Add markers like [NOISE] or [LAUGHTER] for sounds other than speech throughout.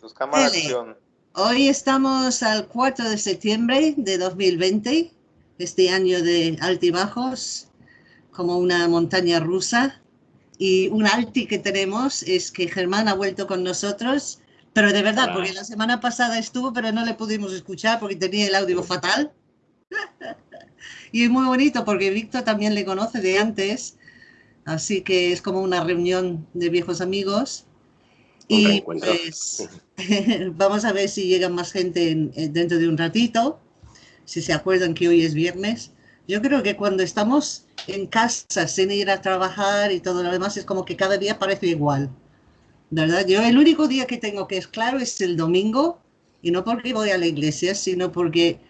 Tus cámaras de acción. Hoy estamos al 4 de septiembre de 2020, este año de altibajos, como una montaña rusa. Y un alti que tenemos es que Germán ha vuelto con nosotros, pero de verdad, porque la semana pasada estuvo, pero no le pudimos escuchar porque tenía el audio fatal. [LAUGHS] y es muy bonito porque Víctor también le conoce de antes, así que es como una reunión de viejos amigos. Y pues [LAUGHS] vamos a ver si llega más gente dentro de un ratito, si se acuerdan que hoy es viernes. Yo creo que cuando estamos en casa sin ir a trabajar y todo lo demás es como que cada día parece igual. ¿Verdad? Yo el único día que tengo que es claro es el domingo y no porque voy a la iglesia, sino porque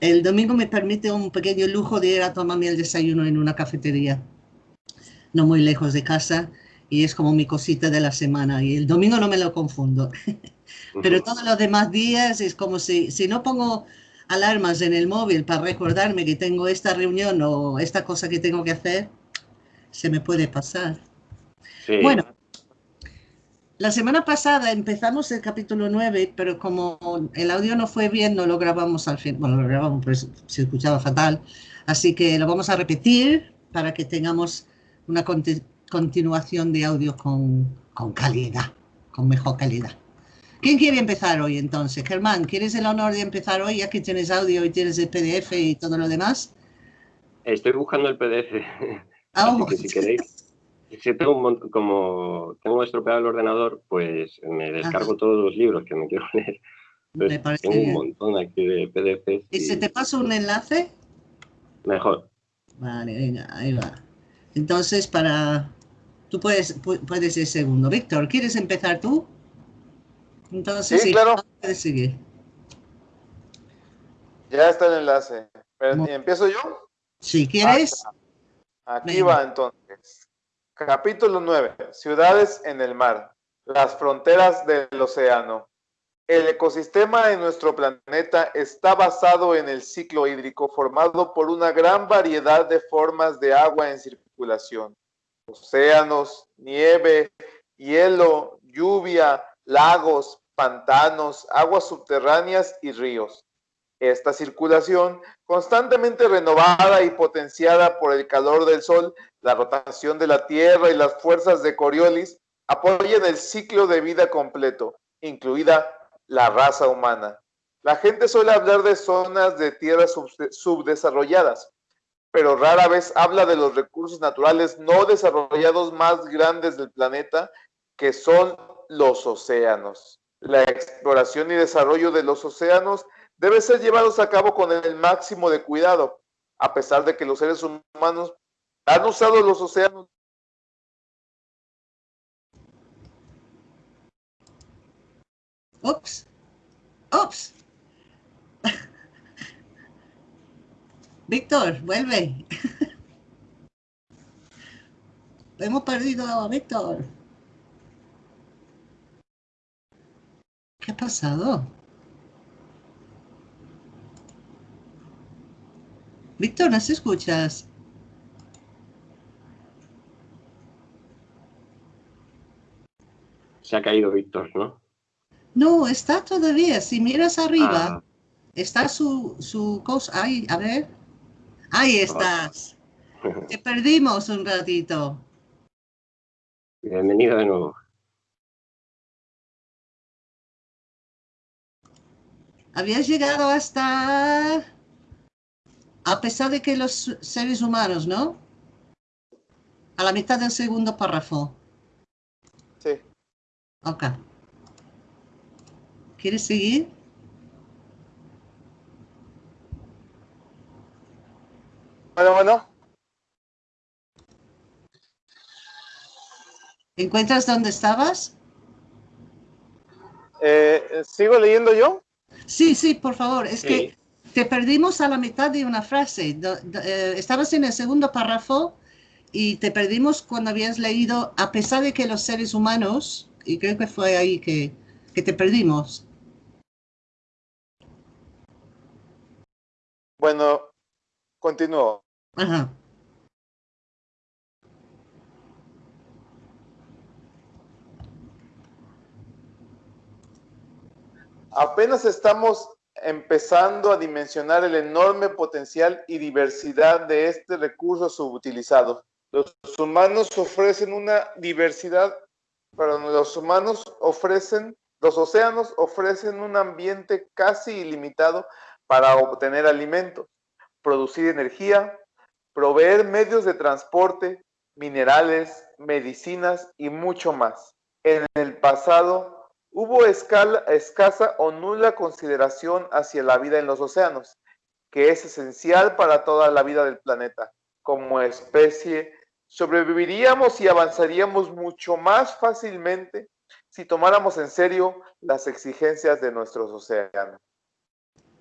el domingo me permite un pequeño lujo de ir a tomarme el desayuno en una cafetería, no muy lejos de casa y es como mi cosita de la semana y el domingo no me lo confundo. [LAUGHS] Pero todos los demás días es como si, si no pongo alarmas en el móvil para recordarme que tengo esta reunión o esta cosa que tengo que hacer, se me puede pasar. Bueno, la semana pasada empezamos el capítulo 9, pero como el audio no fue bien, no lo grabamos al fin. Bueno, lo grabamos, pero se escuchaba fatal. Así que lo vamos a repetir para que tengamos una continuación de audio con, con calidad, con mejor calidad. ¿Quién quiere empezar hoy entonces? Germán, ¿quieres el honor de empezar hoy ya que tienes audio y tienes el PDF y todo lo demás? Estoy buscando el PDF. [LAUGHS] Ah, Así que si queréis. Si tengo como tengo estropeado el ordenador, pues me descargo todos los libros que me quiero leer. me parece tengo un montón aquí de PDFs. ¿Y, se te pasa un enlace? Mejor. Vale, venga, ahí va. Entonces, para Tú puedes, puedes ir segundo. Víctor, ¿quieres empezar tú? Entonces, sí, claro. Puedes seguir. Ya está el enlace. ¿Empiezo yo? Si quieres. aquí va entonces. Capítulo 9. Ciudades en el mar. Las fronteras del océano. El ecosistema de nuestro planeta está basado en el ciclo hídrico formado por una gran variedad de formas de agua en circulación océanos, nieve, hielo, lluvia, lagos, pantanos, aguas subterráneas y ríos. Esta circulación, constantemente renovada y potenciada por el calor del Sol, la rotación de la Tierra y las fuerzas de Coriolis, apoyan el ciclo de vida completo, incluida la raza humana. La gente suele hablar de zonas de tierras subdesarrolladas, pero rara vez habla de los recursos naturales no desarrollados más grandes del planeta, que son los océanos. La exploración y desarrollo de los océanos debe ser llevados a cabo con el máximo de cuidado, a pesar de que los seres humanos han usado los océanos Ups. Ups. Víctor, vuelve. [LAUGHS] Hemos perdido a Víctor. ¿Qué ha pasado? Víctor, ¿nos escuchas? Se ha caído Víctor, ¿no? No, está todavía. Si miras arriba, ah. está su, su cosa. Ahí, a ver. Ahí estás. Te perdimos un ratito. Bienvenido de nuevo. Habías llegado hasta... A pesar de que los seres humanos, ¿no? A la mitad del segundo párrafo. Sí. Ok. ¿Quieres seguir? Bueno, bueno. ¿Encuentras dónde estabas? Eh, ¿Sigo leyendo yo? Sí, sí, por favor. Es que te perdimos a la mitad de una frase. Eh, estabas en el segundo párrafo y te perdimos cuando habías leído, a pesar de que los seres humanos, y creo que fue ahí que, que te perdimos. Bueno, continúo. Ajá. apenas estamos empezando a dimensionar el enorme potencial y diversidad de este recurso subutilizado. Los humanos ofrecen una diversidad, pero los humanos ofrecen, los océanos ofrecen un ambiente casi ilimitado para obtener alimentos, producir energía, proveer medios de transporte, minerales, medicinas y mucho más. En el pasado hubo escasa o nula consideración hacia la vida en los océanos, que es esencial para toda la vida del planeta. Como especie, sobreviviríamos y avanzaríamos mucho más fácilmente si tomáramos en serio las exigencias de nuestros océanos.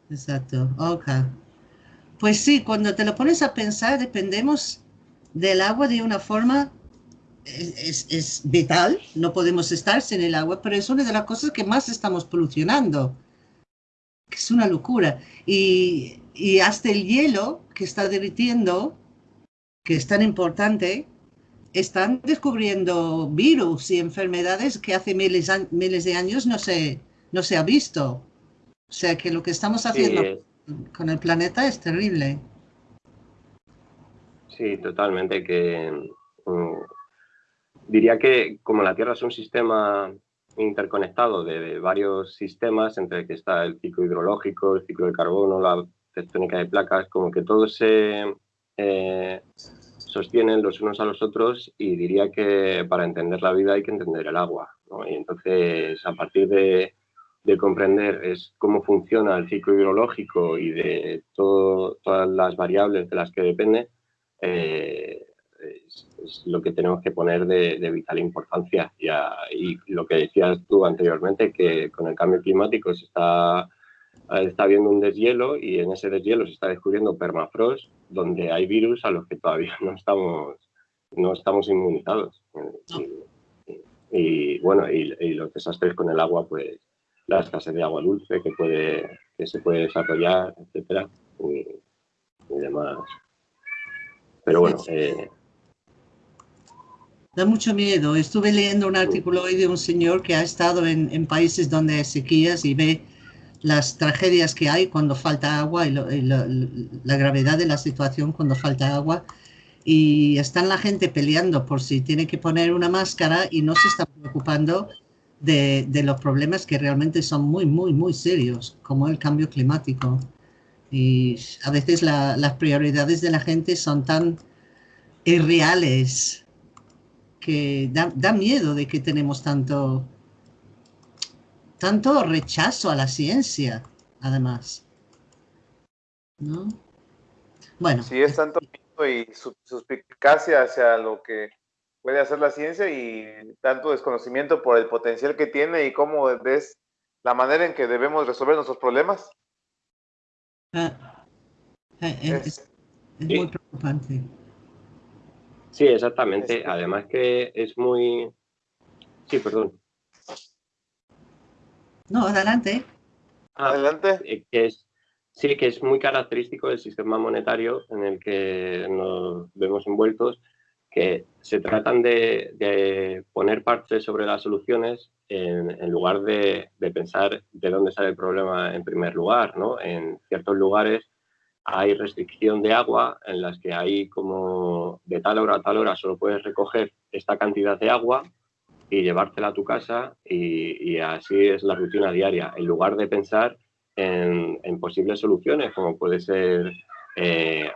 Exacto, ok. Pues sí, cuando te lo pones a pensar, dependemos del agua de una forma es, vital, no podemos estar sin el agua, pero es una de las cosas que más estamos polucionando, que es una locura. Y, y hasta el hielo que está derritiendo, que es tan importante, están descubriendo virus y enfermedades que hace miles, miles de años no se, no se ha visto. O sea que lo que estamos haciendo con el planeta es terrible. Sí, totalmente. Que mm, diría que como la Tierra es un sistema interconectado de, varios sistemas, entre el que está el ciclo hidrológico, el ciclo de carbono, la tectónica de placas, como que todos se eh, sostienen los unos a los otros y diría que para entender la vida hay que entender el agua. Y entonces, a partir de, comprender es cómo funciona el ciclo hidrológico y de todas las variables de las que depende, eh, es, lo que tenemos que poner de, vital importancia. Y, lo que decías tú anteriormente, que con el cambio climático se está, está habiendo un deshielo y en ese deshielo se está descubriendo permafrost, donde hay virus a los que todavía [LAUGHS] no estamos, no estamos inmunizados. Y, bueno, y, los desastres con el agua, pues la escasez de agua dulce que, puede, que se puede desarrollar, etcétera, y, demás. Pero bueno, eh, Da mucho miedo. Estuve leyendo un artículo hoy de un señor que ha estado en, países donde hay sequías y ve las tragedias que hay cuando falta agua y, la gravedad de la situación cuando falta agua. Y están la gente peleando por si tiene que poner una máscara y no se está preocupando de, los problemas que realmente son muy, muy, muy serios, como el cambio climático. Y a veces las prioridades de la gente son tan irreales que da, miedo de que tenemos tanto, tanto rechazo a la ciencia, además. ¿No? Bueno. Sí, es tanto miedo y suspicacia hacia lo que puede hacer la ciencia y tanto desconocimiento por el potencial que tiene y cómo ves la manera en que debemos resolver nuestros problemas. Ah, eh, eh, es muy preocupante. Sí, exactamente. Además que es muy... Sí, perdón. No, adelante. Ah, adelante. Eh, que es, sí, que es muy característico del sistema monetario en el que nos vemos envueltos, se tratan de, poner parches sobre las soluciones en, lugar de, de, pensar de dónde sale el problema en primer lugar. ¿no? En ciertos lugares hay restricción de agua en las que hay como de tal hora a tal hora solo puedes recoger esta cantidad de agua y llevártela a tu casa y, así es la rutina diaria, en lugar de pensar en, posibles soluciones como puede ser eh,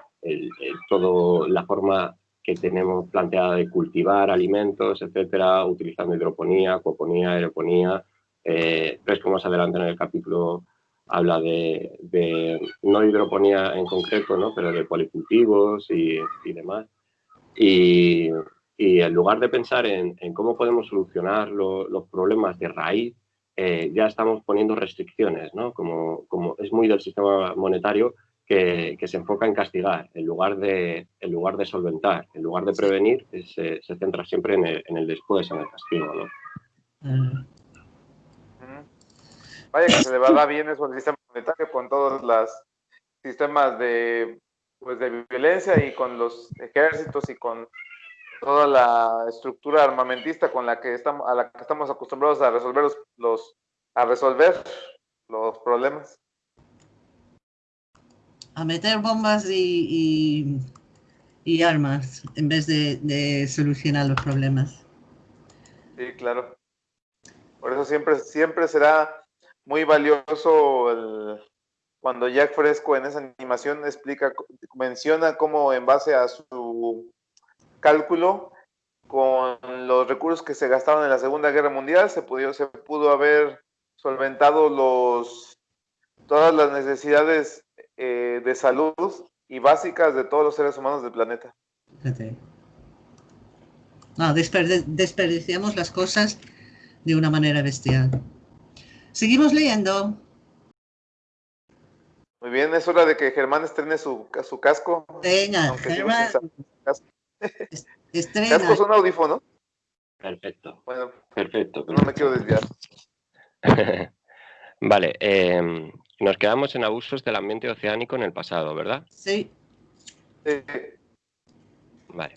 todo la forma que tenemos planteada de cultivar alimentos, etcétera, utilizando hidroponía, acuaponía, aeroponía. Eh, ves más adelante en el capítulo habla de, no hidroponía en concreto, ¿no? pero de policultivos y, demás. Y, en lugar de pensar en, cómo podemos solucionar los problemas de raíz, eh, ya estamos poniendo restricciones, ¿no? como, como es muy del sistema monetario que, se enfoca en castigar en lugar de, en lugar de solventar, en lugar de prevenir, se, se centra siempre en el, en el, después, en el castigo. ¿no? Ah. Vaya que se le va a dar bien eso al sistema monetario con todos los sistemas de, pues, de violencia y con los ejércitos y con toda la estructura armamentista con la que estamos, a la que estamos acostumbrados a resolver los, a resolver los problemas. A meter bombas y, y, armas en vez de, solucionar los problemas. Sí, claro. Por eso siempre, siempre será muy valioso el, cuando Jack Fresco en esa animación explica, menciona cómo en base a su cálculo con los recursos que se gastaron en la Segunda Guerra Mundial se pudo, se pudo haber solventado los, todas las necesidades eh, de salud y básicas de todos los seres humanos del planeta. No, desperdiciamos las cosas de una manera bestial. Seguimos leyendo. Muy bien, es hora de que Germán estrene su, su casco. Venga, Germán. Estrena. ¿Casco son audífonos? Perfecto. Bueno, perfecto, No me quiero desviar. [LAUGHS] vale, em, nos quedamos en abusos del ambiente oceánico en el pasado, ¿verdad? Sí. Vale.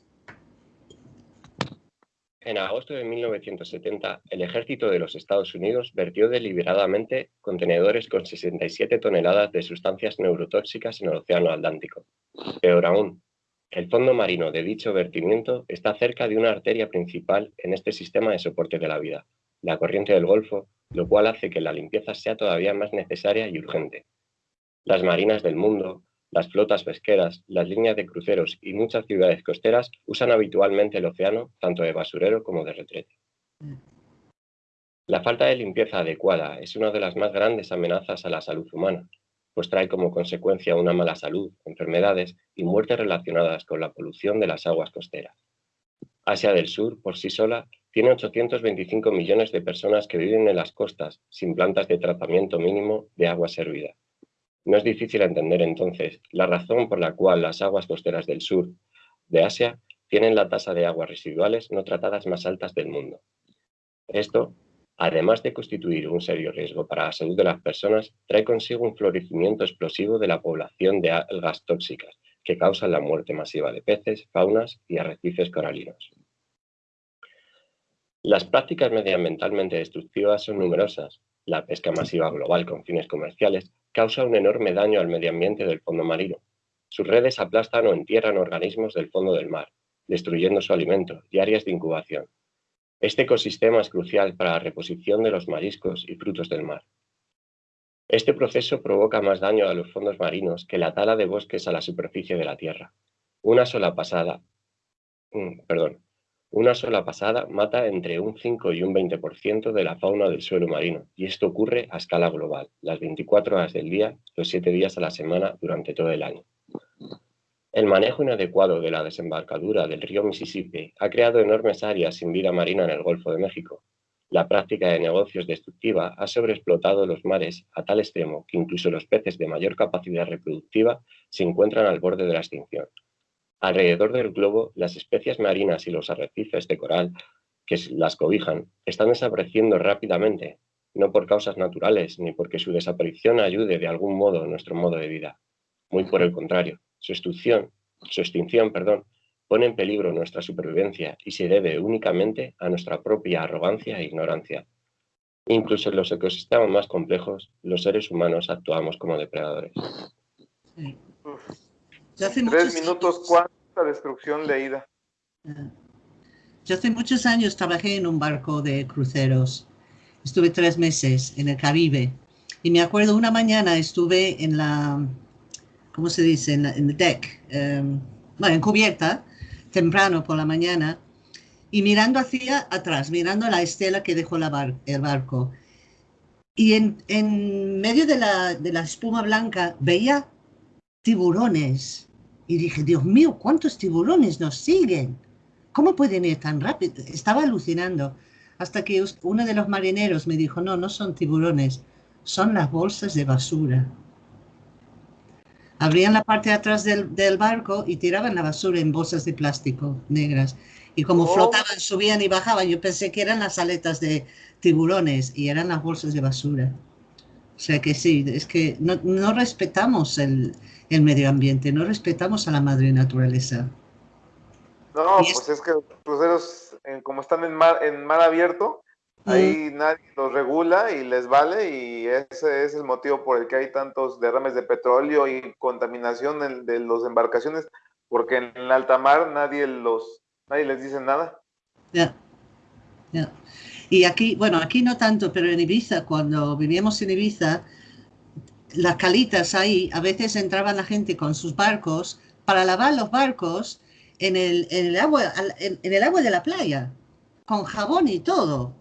En agosto de 1970, el ejército de los Estados Unidos vertió deliberadamente contenedores con 67 toneladas de sustancias neurotóxicas en el Océano Atlántico. Peor aún, el fondo marino de dicho vertimiento está cerca de una arteria principal en este sistema de soporte de la vida, la corriente del Golfo, lo cual hace que la limpieza sea todavía más necesaria y urgente. Las marinas del mundo, las flotas pesqueras, las líneas de cruceros y muchas ciudades costeras usan habitualmente el océano tanto de basurero como de retrete. La falta de limpieza adecuada es una de las más grandes amenazas a la salud humana, pues trae como consecuencia una mala salud, enfermedades y muertes relacionadas con la polución de las aguas costeras. Asia del Sur, por sí sola, tiene 825 millones de personas que viven en las costas sin plantas de tratamiento mínimo de agua servida. No es difícil entender entonces la razón por la cual las aguas costeras del sur de Asia tienen la tasa de aguas residuales no tratadas más altas del mundo. Esto, además de constituir un serio riesgo para la salud de las personas, trae consigo un florecimiento explosivo de la población de algas tóxicas que causan la muerte masiva de peces, faunas y arrecifes coralinos. Las prácticas medioambientalmente destructivas son numerosas. La pesca masiva global con fines comerciales causa un enorme daño al medio ambiente del fondo marino. Sus redes aplastan o entierran organismos del fondo del mar, destruyendo su alimento y áreas de incubación. Este ecosistema es crucial para la reposición de los mariscos y frutos del mar. Este proceso provoca más daño a los fondos marinos que la tala de bosques a la superficie de la Tierra. Una sola pasada, mm, perdón, una sola pasada mata entre un 5 y un 20% de la fauna del suelo marino, y esto ocurre a escala global, las 24 horas del día, los 7 días a la semana, durante todo el año. El manejo inadecuado de la desembarcadura del río Mississippi ha creado enormes áreas sin vida marina en el Golfo de México. La práctica de negocios destructiva ha sobreexplotado los mares a tal extremo que incluso los peces de mayor capacidad reproductiva se encuentran al borde de la extinción. Alrededor del globo, las especies marinas y los arrecifes de coral que las cobijan están desapareciendo rápidamente, no por causas naturales ni porque su desaparición ayude de algún modo a nuestro modo de vida. Muy por el contrario, su extinción, su extinción perdón, pone en peligro nuestra supervivencia y se debe únicamente a nuestra propia arrogancia e ignorancia. Incluso en los ecosistemas más complejos, los seres humanos actuamos como depredadores. Tres minutos, ¿cuánta destrucción leída? Yo hace muchos años trabajé en un barco de cruceros. Estuve tres meses en el Caribe. Y me acuerdo una mañana estuve en la, ¿cómo se dice? En, el deck, em, bueno, en cubierta, temprano por la mañana, y mirando hacia atrás, mirando la estela que dejó la el barco. Y en, en medio de la, de la espuma blanca veía tiburones y dije, Dios mío, ¿cuántos tiburones nos siguen? ¿Cómo pueden ir tan rápido? Estaba alucinando. Hasta que uno de los marineros me dijo, no, no son tiburones, son las bolsas de basura. Abrían la parte de atrás del, barco y tiraban la basura en bolsas de plástico negras. Y como oh. flotaban, subían y bajaban, yo pensé que eran las aletas de tiburones y eran las bolsas de basura. O sea que sí, es que no respetamos el, el medio ambiente, no respetamos a la madre naturaleza. No, pues es... que los cruceros, como están en mar, en mar abierto, Ahí nadie los regula y les vale y ese es el motivo por el que hay tantos derrames de petróleo y contaminación de las embarcaciones, porque en el alta mar nadie los, nadie les dice nada. Ya, ya. Y aquí, bueno, aquí no tanto, pero en Ibiza, cuando vivíamos en Ibiza, las calitas ahí, a veces entraban la gente con sus barcos para lavar los barcos en el, en el agua, en el agua de la playa, con jabón y todo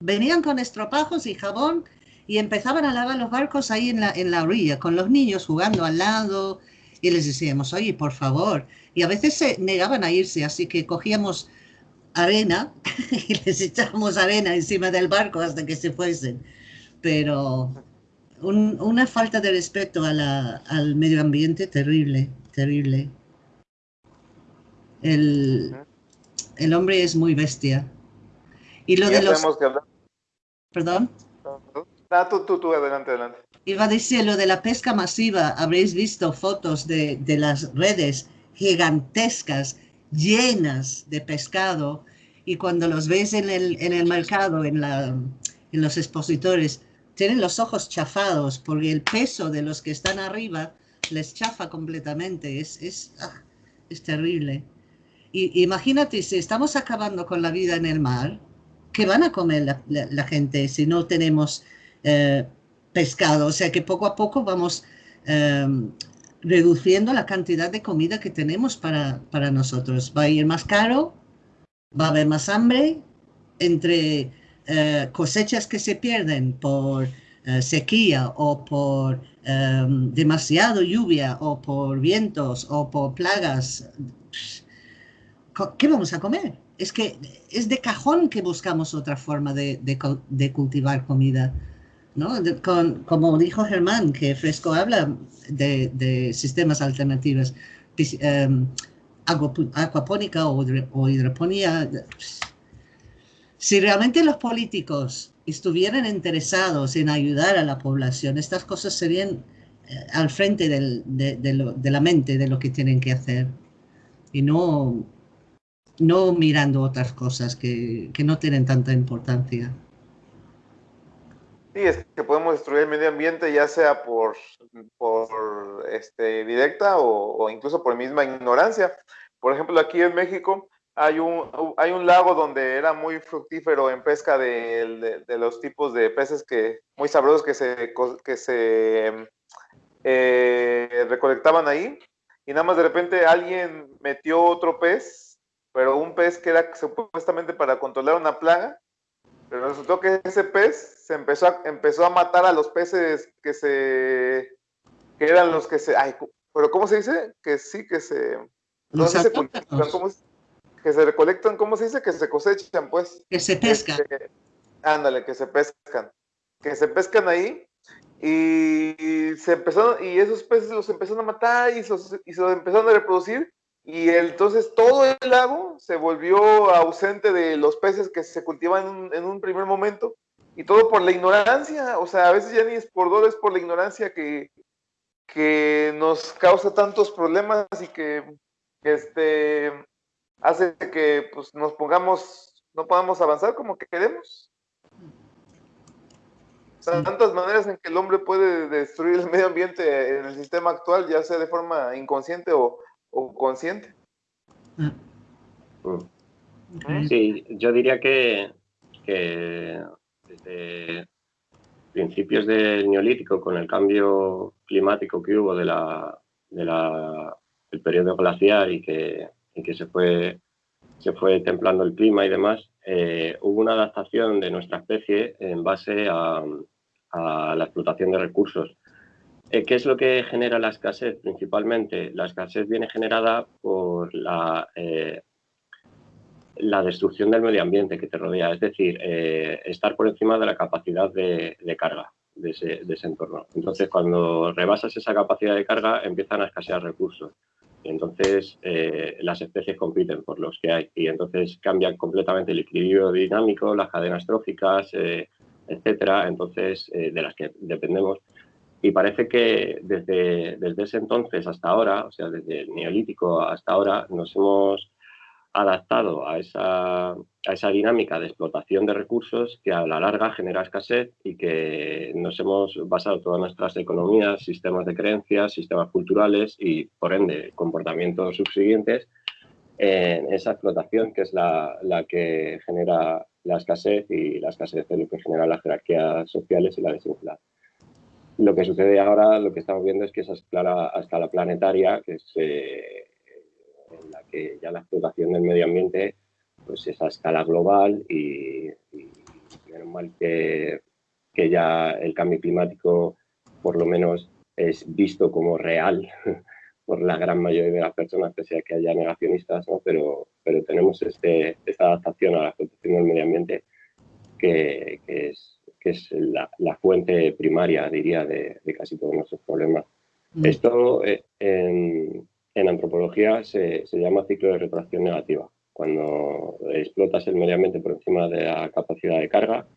Venían con estropajos y jabón y empezaban a lavar los barcos ahí en la, en la orilla, con los niños jugando al lado. Y les decíamos, oye, por favor. Y a veces se negaban a irse, así que cogíamos arena [LAUGHS] y les echábamos arena encima del barco hasta que se fuesen. Pero una falta de respeto a la, al medio ambiente terrible, terrible. El, el hombre es muy bestia. Y lo de los... Perdón. Ah, tú, tú, tú, adelante, adelante. Iba a decir lo de la pesca masiva. Habréis visto fotos de, de las redes gigantescas, llenas de pescado, y cuando los ves en el, en el mercado, en, la, en los expositores, tienen los ojos chafados porque el peso de los que están arriba les chafa completamente. Es, es, ah, es terrible. Y, imagínate, si estamos acabando con la vida en el mar, ¿qué van a comer la, gente si no tenemos eh, pescado? O sea que poco a poco vamos em, reduciendo la cantidad de comida que tenemos para, para nosotros. Va a ir más caro, va a haber más hambre, entre eh, cosechas que se pierden por eh, sequía o por em, demasiado lluvia o por vientos o por plagas. ¿Qué vamos a comer? es que es de cajón que buscamos otra forma de, cultivar comida. ¿no? como dijo Germán, que Fresco habla de, sistemas alternativos, um, acuapónica o, o hidroponía. Si realmente los políticos estuvieran interesados en ayudar a la población, estas cosas serían eh, al frente de, de, la mente de lo que tienen que hacer. Y no, no mirando otras cosas que, no tienen tanta importancia. Sí, es que podemos destruir el medio ambiente ya sea por, por este, directa o, incluso por misma ignorancia. Por ejemplo, aquí en México hay un, hay un lago donde era muy fructífero en pesca de, los tipos de peces que muy sabrosos que se, que se eh, recolectaban ahí. Y nada más de repente alguien metió otro pez pero un pez que era supuestamente para controlar una plaga, pero resultó que ese pez se empezó a, empezó a matar a los peces que se que eran los que se ay, pero cómo se dice que sí que se no se que se recolectan, ¿cómo se dice? Que se cosechan, pues. Que se pescan. Este, ándale, que se pescan. Que se pescan ahí y se empezaron, y esos peces los empezaron a matar y, y se los empezaron a reproducir y entonces todo el lago se volvió ausente de los peces que se cultivan en un, primer momento y todo por la ignorancia, o sea, a veces ya ni es por dolor, es por la ignorancia que, que nos causa tantos problemas y que, este, hace que pues, nos pongamos, no podamos avanzar como que queremos. Tantas maneras en que el hombre puede destruir el [LAUGHS] medio ambiente en el sistema actual, ya sea de forma inconsciente o, o consciente. Mm. Sí, yo diría que, desde principios del neolítico, con el cambio climático que hubo de la, del periodo glacial y que, que se, fue, templando el clima y demás, eh, hubo una adaptación de nuestra especie en base a, la explotación de recursos. Eh, ¿Qué es lo que genera la escasez principalmente? La escasez viene generada por la, eh, destrucción del medio ambiente que te rodea, es decir, eh, estar por encima de la capacidad de, carga de ese, entorno. Entonces, cuando rebasas esa capacidad de carga, empiezan a escasear recursos. Entonces, las especies compiten por los que hay. Y entonces cambian completamente el equilibrio dinámico, las cadenas tróficas, etcétera, entonces, de las que dependemos. Y parece que desde, desde ese entonces hasta ahora, o sea, desde el neolítico hasta ahora, nos hemos adaptado a esa, a esa dinámica de explotación de recursos que a la larga genera escasez y que nos hemos basado todas nuestras economías, sistemas de creencias, sistemas culturales y, por ende, comportamientos subsiguientes en esa explotación que es la, la que genera la escasez y la escasez es lo que genera las jerarquías sociales y la desigualdad. Lo que sucede ahora, lo que estamos viendo es que esa escala a escala planetaria, que es eh, en la que ya la explotación del medio ambiente, pues es a escala global y, y menos mal que, que ya el cambio climático por lo menos es visto como real [LAUGHS] por la gran mayoría de las personas, pese a que haya negacionistas, ¿no? pero, pero tenemos este, esta adaptación a la protección del medio ambiente que, que es, que es la, la, fuente primaria, diría, de, de, casi todos nuestros problemas. Mm. Esto eh, en, en, antropología se, se, llama ciclo de retracción negativa. Cuando explotas el medio ambiente por encima de la capacidad de carga,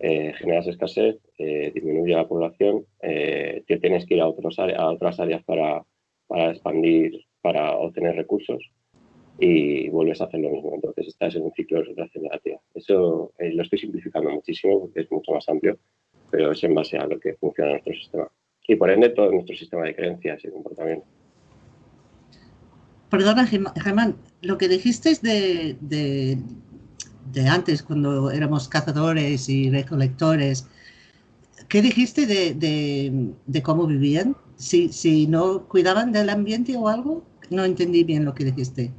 eh, generas escasez, eh, disminuye la población, eh, te tienes que ir a, otros a otras áreas para, para expandir, para obtener recursos y vuelves a hacer lo mismo. Entonces estás en un ciclo de retracción negativa. Eso eh, lo estoy simplificando muchísimo porque es mucho más amplio, pero es en base a lo que funciona nuestro sistema. Y por ende todo nuestro sistema de creencias y comportamiento. Perdona, Germán, lo que dijiste es de, de, de, antes, cuando éramos cazadores y recolectores, ¿qué dijiste de, de cómo vivían? si, si no cuidaban del ambiente o algo. No entendí bien lo que dijiste.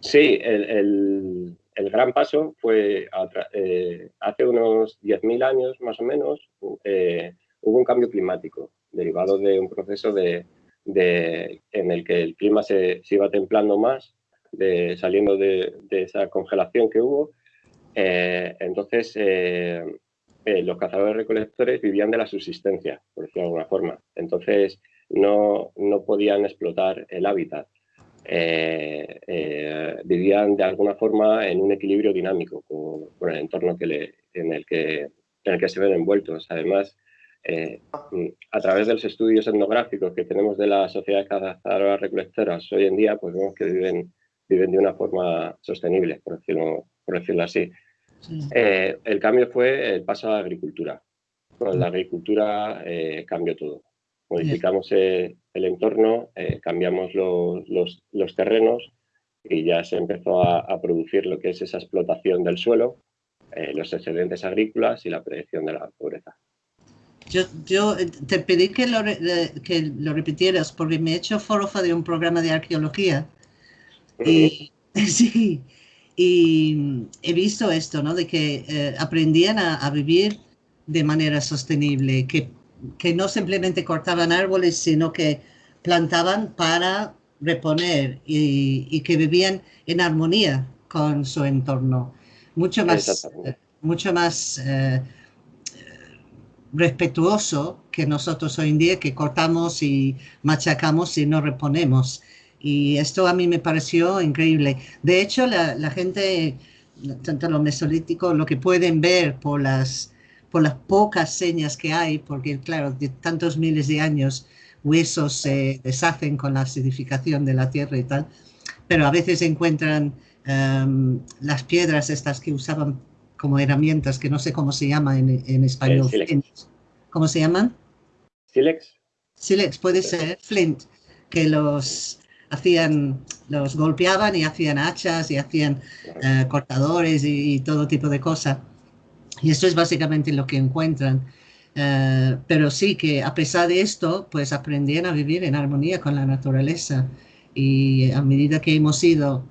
Sí, el, el, el gran paso fue eh, hace unos 10.000 años más o menos, eh, hubo un cambio climático derivado de un proceso de, de en el que el clima se, se iba templando más, de, saliendo de, de, esa congelación que hubo. Eh, entonces, eh, eh, los cazadores recolectores vivían de la subsistencia, por decirlo de alguna forma. Entonces, no, no podían explotar el hábitat. Eh, eh, vivían de alguna forma en un equilibrio dinámico con, con el entorno que le, en, el que, en el que se ven envueltos. Además, eh, a través de los estudios etnográficos que tenemos de la sociedad cazadoras recolectoras hoy en día, pues vemos que viven, viven de una forma sostenible, por decirlo, por decirlo así. Sí. Eh, el cambio fue el paso a la agricultura. Con la agricultura eh, cambió todo modificamos el, entorno, cambiamos los, los, los, terrenos y ya se empezó a, a, producir lo que es esa explotación del suelo, los excedentes agrícolas y la predicción de la pobreza. Yo, yo eh, te pedí que lo, que lo repitieras porque me he hecho forofa de un programa de arqueología y, [LAUGHS] sí, y he visto esto, ¿no? De que eh, aprendían a, a, vivir de manera sostenible, que que no simplemente cortaban árboles, sino que plantaban para reponer y, y que vivían en armonía con su entorno. Mucho más, mucho más eh, respetuoso que nosotros hoy en día, que cortamos y machacamos y no reponemos. Y esto a mí me pareció increíble. De hecho, la, gente, tanto los mesolíticos, lo que pueden ver por las por las pocas señas que hay, porque claro, de tantos miles de años huesos se deshacen con la acidificación de la tierra y tal, pero a veces encuentran um, las piedras estas que usaban como herramientas, que no sé cómo se llama en, en español. Eh, ¿Cómo se llaman? Silex. Silex, puede ser, flint, que los hacían, los golpeaban y hacían hachas y hacían uh, cortadores y, y todo tipo de cosas. Y esto es básicamente lo que encuentran. Uh, pero sí que a pesar de esto, pues aprendían a vivir en armonía con la naturaleza. Y a medida que hemos ido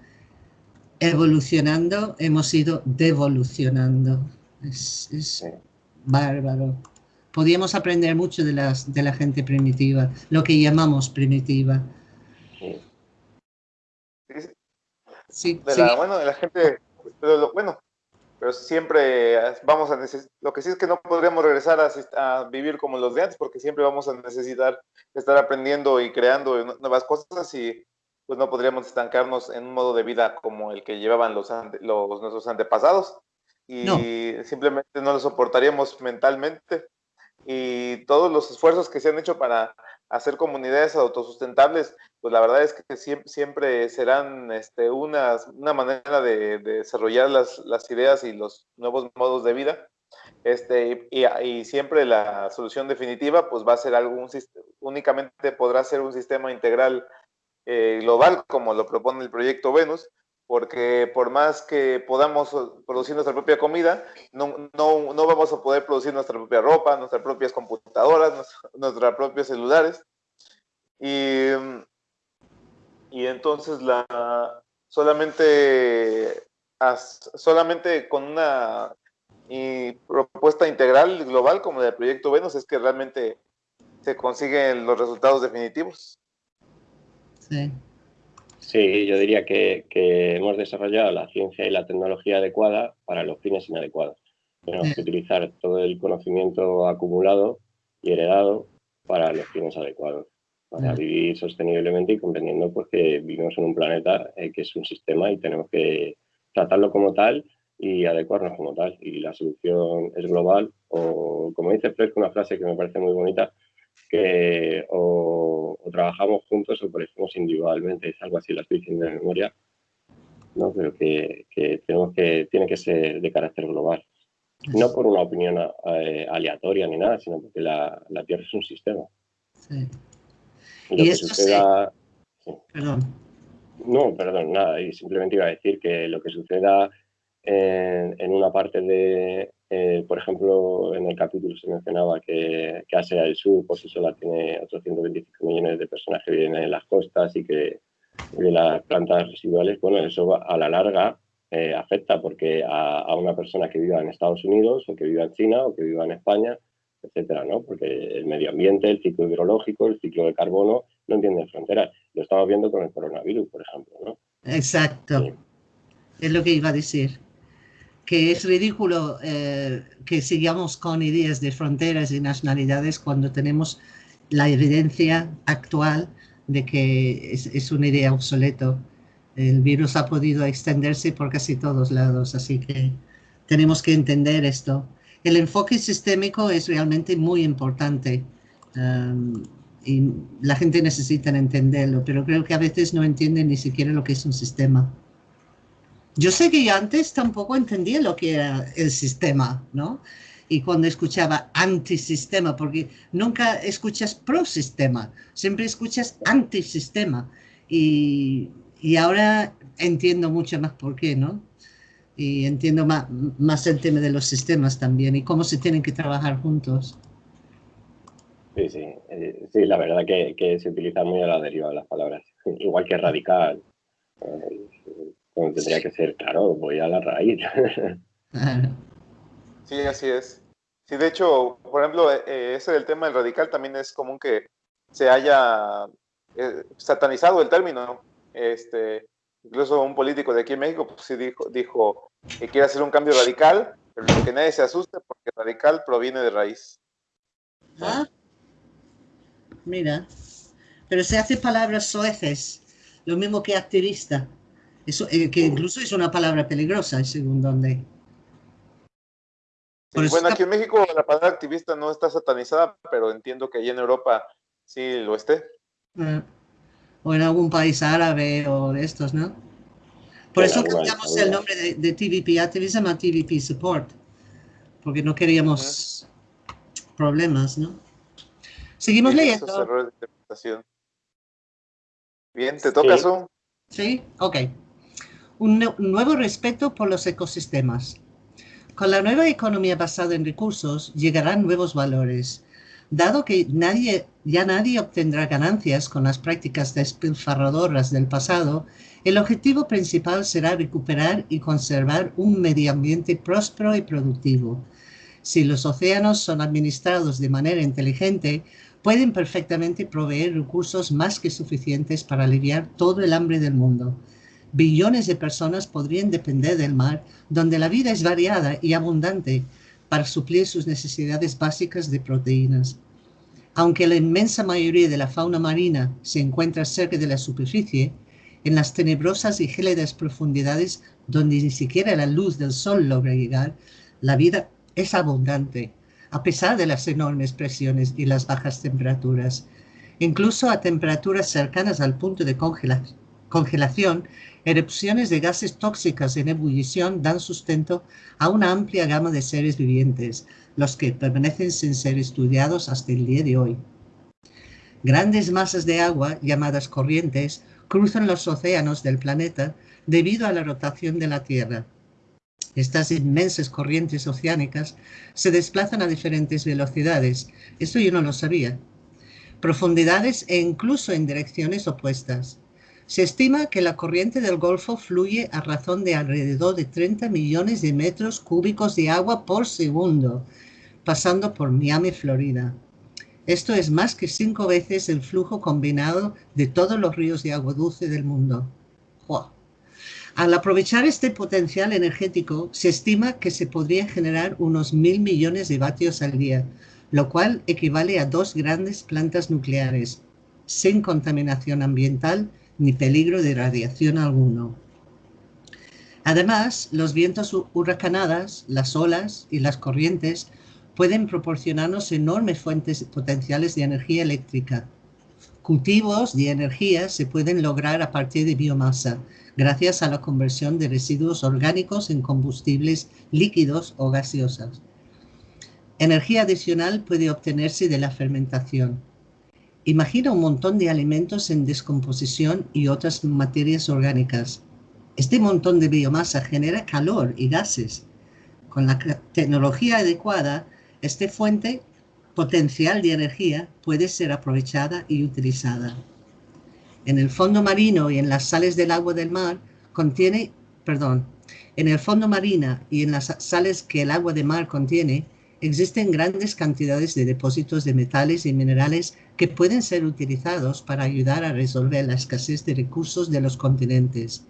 evolucionando, hemos ido devolucionando. Es, es bárbaro. Podíamos aprender mucho de, las, de la gente primitiva, lo que llamamos primitiva. Sí, de la, bueno, de la gente, bueno, pero siempre vamos a necesitar, lo que sí es que no podríamos regresar a, a, vivir como los de antes, porque siempre vamos a necesitar estar aprendiendo y creando nuevas cosas y pues no podríamos estancarnos en un modo de vida como el que llevaban los, ante, los nuestros antepasados y no. simplemente no lo soportaríamos mentalmente y todos los esfuerzos que se han hecho para hacer comunidades autosustentables, pues la verdad es que siempre, serán este, una, una manera de, desarrollar las, las, ideas y los nuevos modos de vida. Este, y, y, siempre la solución definitiva pues va a ser algún únicamente podrá ser un sistema integral eh, global como lo propone el proyecto Venus, porque por más que podamos producir nuestra propia comida, no, no, no vamos a poder producir nuestra propia ropa, nuestras propias computadoras, nuestros propios celulares. Y, y entonces la, solamente, solamente con una propuesta integral global como el proyecto Venus es que realmente se consiguen los resultados definitivos. Sí. Sí, yo diría que, hemos desarrollado la ciencia y la tecnología adecuada para los fines inadecuados. Tenemos que utilizar todo el conocimiento acumulado y heredado para los fines adecuados, para vivir sosteniblemente y comprendiendo pues, que vivimos en un planeta eh, que es un sistema y tenemos que tratarlo como tal y adecuarnos como tal. Y la solución es global o, como dice Fresco, una frase que me parece muy bonita, que o, trabajamos juntos o parecemos individualmente, es algo así, la estoy diciendo de memoria, ¿no? pero que, tenemos que, tiene que ser de carácter global. No por una opinión eh, aleatoria ni nada, sino porque la, Tierra es un sistema. Sí. Y, esto suceda... Perdón. No, perdón, nada. Y simplemente iba a decir que lo que suceda en una parte de, eh, por ejemplo, en el capítulo se mencionaba que, que, Asia del Sur por sí sola tiene otros 125 millones de personas que viven en las costas y que de las plantas residuales, bueno, eso a la larga eh, afecta porque a, una persona que viva en Estados Unidos o que viva en China o que viva en España, etcétera, ¿no? Porque el medio ambiente, el ciclo hidrológico, el ciclo de carbono no entienden fronteras. Lo estamos viendo con el coronavirus, por ejemplo, ¿no? Exacto. Es lo que iba a decir que es ridículo eh, que sigamos con ideas de fronteras y nacionalidades cuando tenemos la evidencia actual de que es, una idea obsoleto. El virus ha podido extenderse por casi todos lados, así que tenemos que entender esto. El enfoque sistémico es realmente muy importante um, y la gente necesita entenderlo, pero creo que a veces no entienden ni siquiera lo que es un sistema. Yo sé que yo antes tampoco entendía lo que era el sistema, ¿no? Y cuando escuchaba antisistema, porque nunca escuchas pro-sistema, siempre escuchas antisistema. Y, y ahora entiendo mucho más por qué, ¿no? Y entiendo más, más el tema de los sistemas también y cómo se tienen que trabajar juntos. Sí, sí, eh, sí, la verdad que, se utiliza muy a la deriva las palabras, igual que radical. Eh, tendría que ser, claro, voy a la raíz. [LAUGHS] sí, así es. Sí, de hecho, por ejemplo, eh, eh, ese del tema del radical también es común que se haya eh, satanizado el término. Este, incluso un político de aquí en México pues, sí dijo, dijo que quiere hacer un cambio radical, pero que nadie se asuste porque radical proviene de raíz. Ah, mira, pero se hace palabras soeces, lo mismo que activista. Eso, eh, que incluso es una palabra peligrosa, según donde. bueno, aquí en México la palabra activista no está satanizada, pero entiendo que allí en Europa sí lo esté. Ah, o en algún país árabe o de estos, ¿no? Por eso cambiamos el nombre de, TVP Activism a TVP Support, porque no queríamos problemas, ¿no? Seguimos leyendo. Bien, ¿te toca eso? Sí, ok un nuevo respeto por los ecosistemas. Con la nueva economía basada en recursos llegarán nuevos valores. Dado que ya nadie obtendrá ganancias con las prácticas despilfarradoras del pasado, el objetivo principal será recuperar y conservar un medio ambiente próspero y productivo. Si los océanos son administrados de manera inteligente, pueden perfectamente proveer recursos más que suficientes para aliviar todo el hambre del mundo billones de personas podrían depender del mar, donde la vida es variada y abundante para suplir sus necesidades básicas de proteínas. Aunque la inmensa mayoría de la fauna marina se encuentra cerca de la superficie, en las tenebrosas y gélidas profundidades donde ni siquiera la luz del sol logra llegar, la vida es abundante, a pesar de las enormes presiones y las bajas temperaturas. Incluso a temperaturas cercanas al punto de congelación, erupciones de gases tóxicas en ebullición dan sustento a una amplia gama de seres vivientes, los que permanecen sin ser estudiados hasta el día de hoy. Grandes masas de agua, llamadas corrientes, cruzan los océanos del planeta debido a la rotación de la Tierra. Estas inmensas corrientes oceánicas se desplazan a diferentes velocidades. Esto yo no lo sabía profundidades e incluso en direcciones opuestas. Se estima que la corriente del Golfo fluye a razón de alrededor de 30 millones de metros cúbicos de agua por segundo, pasando por Miami, Florida. Esto es más que cinco veces el flujo combinado de todos los ríos de agua dulce del mundo. Al aprovechar este potencial energético, se estima que se podría generar unos mil millones de vatios al día, lo cual equivale a dos grandes plantas nucleares, sin contaminación ambiental ni peligro de radiación alguno. Además, los vientos huracanadas, las olas y las corrientes pueden proporcionarnos enormes fuentes potenciales de energía eléctrica. Cultivos de energía se pueden lograr a partir de biomasa, gracias a la conversión de residuos orgánicos en combustibles líquidos o gaseosas. Energía adicional puede obtenerse de la fermentación. Imagina un montón de alimentos en descomposición y otras materias orgánicas. Este montón de biomasa genera calor y gases. Con la tecnología adecuada, esta fuente potencial de energía puede ser aprovechada y utilizada. En el fondo marino y en las sales del agua del mar contiene, perdón, en el fondo marino y en las sales que el agua de mar contiene, existen grandes cantidades de depósitos de metales y minerales que pueden ser utilizados para ayudar a resolver la escasez de recursos de los continentes.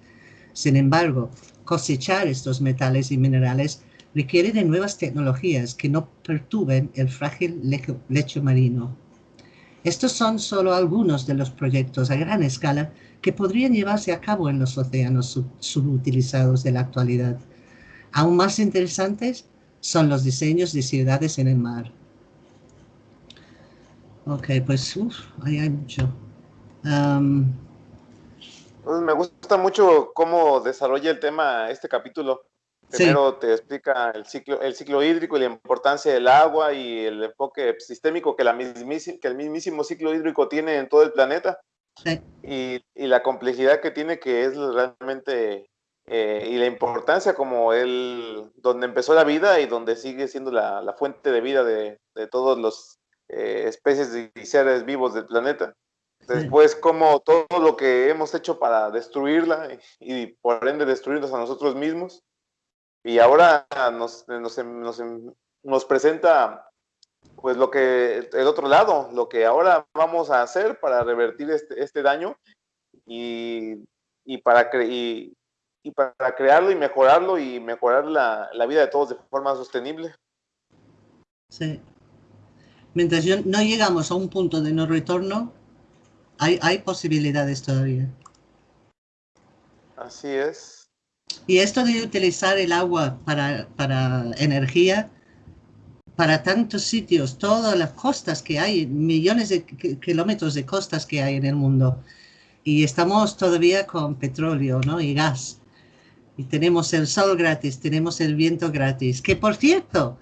Sin embargo, cosechar estos metales y minerales requiere de nuevas tecnologías que no perturben el frágil lecho marino. Estos son solo algunos de los proyectos a gran escala que podrían llevarse a cabo en los océanos subutilizados de la actualidad. Aún más interesantes son los diseños de ciudades en el mar. Ok, pues ahí hay mucho. pues me gusta mucho cómo desarrolla el tema este capítulo. Primero te explica el ciclo, el ciclo hídrico y la importancia del agua y el enfoque sistémico que, la que el mismísimo ciclo hídrico tiene en todo el planeta. Sí. Y, y, la complejidad que tiene que es realmente eh, y la importancia como él, donde empezó la vida y donde sigue siendo la, fuente de vida de, de todos los eh, especies y seres vivos del planeta. Después, como todo lo que hemos hecho para destruirla y, por ende destruirnos a nosotros mismos. Y ahora nos, nos, nos, nos, presenta pues lo que, el otro lado, lo que ahora vamos a hacer para revertir este, este daño y, y para, y, y para crearlo y mejorarlo y mejorar la, la vida de todos de forma sostenible. Sí. Mientras no llegamos a un punto de no retorno, hay, hay posibilidades todavía. Así es. Y esto de utilizar el agua para, para energía, para tantos sitios, todas las costas que hay, millones de kilómetros de costas que hay en el mundo. Y estamos todavía con petróleo ¿no? y gas y tenemos el sol gratis, tenemos el viento gratis. Que por cierto,